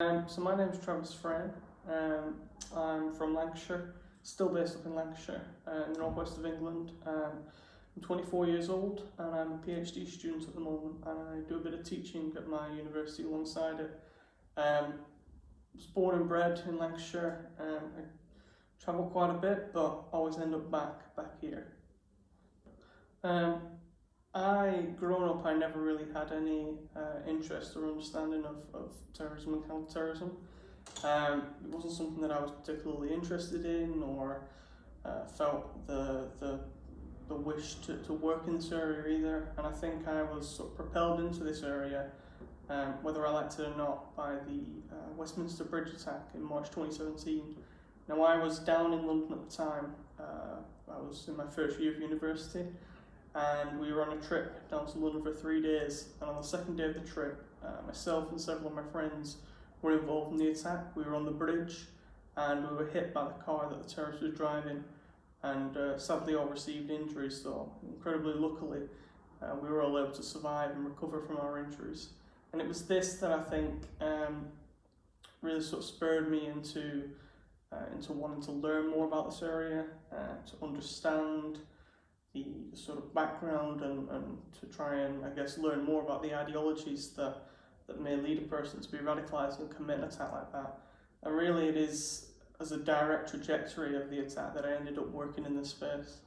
Um, so my name's Travis Frame. Um, I'm from Lancashire, still based up in Lancashire, uh, in the northwest of England. Um, I'm 24 years old and I'm a PhD student at the moment and I do a bit of teaching at my university alongside it. Um, was born and bred in Lancashire. Um, I travel quite a bit but always end up back back here. Um, I, growing up, I never really had any uh, interest or understanding of, of terrorism and counter-terrorism. Um, it wasn't something that I was particularly interested in or uh, felt the, the, the wish to, to work in this area either. And I think I was sort of propelled into this area, um, whether I liked it or not, by the uh, Westminster Bridge attack in March 2017. Now I was down in London at the time, uh, I was in my first year of university, and we were on a trip down to London for three days. And on the second day of the trip, uh, myself and several of my friends were involved in the attack. We were on the bridge and we were hit by the car that the terrorist was driving and uh, sadly all received injuries so incredibly luckily uh, we were all able to survive and recover from our injuries and it was this that I think um, really sort of spurred me into uh, into wanting to learn more about this area, uh, to understand sort of background and, and to try and, I guess, learn more about the ideologies that, that may lead a person to be radicalised and commit an attack like that. And really it is as a direct trajectory of the attack that I ended up working in this space.